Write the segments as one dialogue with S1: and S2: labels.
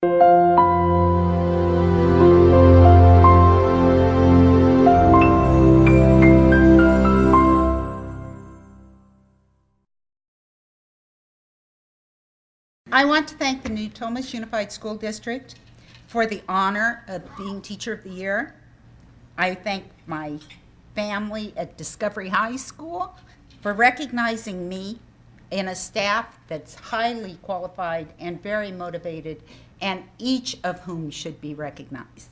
S1: I want to thank the Natomas Unified School District for the honor of being Teacher of the Year. I thank my family at Discovery High School for recognizing me in a staff that's highly qualified and very motivated, and each of whom should be recognized.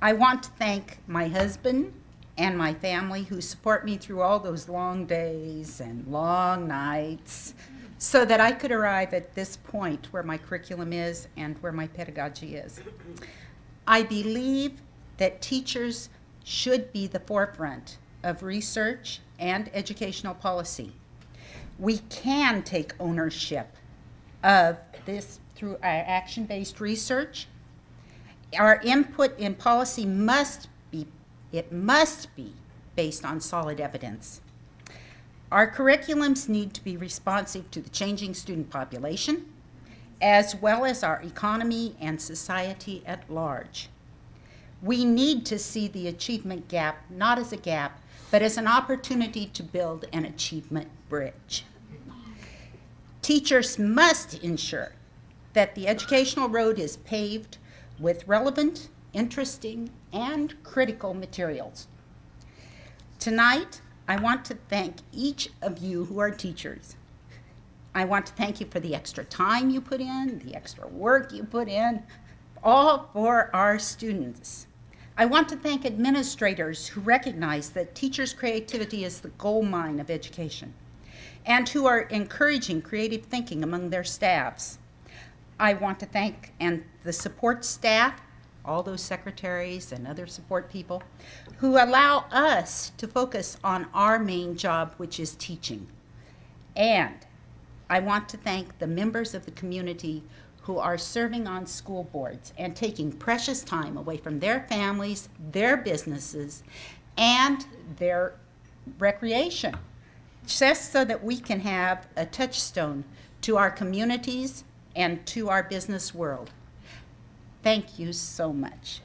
S1: I want to thank my husband and my family who support me through all those long days and long nights so that I could arrive at this point where my curriculum is and where my pedagogy is. I believe that teachers should be the forefront of research and educational policy. We can take ownership of this through our action-based research. Our input in policy must be, it must be based on solid evidence. Our curriculums need to be responsive to the changing student population, as well as our economy and society at large. We need to see the achievement gap not as a gap, but as an opportunity to build an achievement bridge. Teachers must ensure that the educational road is paved with relevant, interesting, and critical materials. Tonight, I want to thank each of you who are teachers. I want to thank you for the extra time you put in, the extra work you put in, all for our students. I want to thank administrators who recognize that teachers' creativity is the gold mine of education and who are encouraging creative thinking among their staffs. I want to thank and the support staff all those secretaries and other support people who allow us to focus on our main job, which is teaching. And I want to thank the members of the community who are serving on school boards and taking precious time away from their families, their businesses, and their recreation, just so that we can have a touchstone to our communities and to our business world. Thank you so much.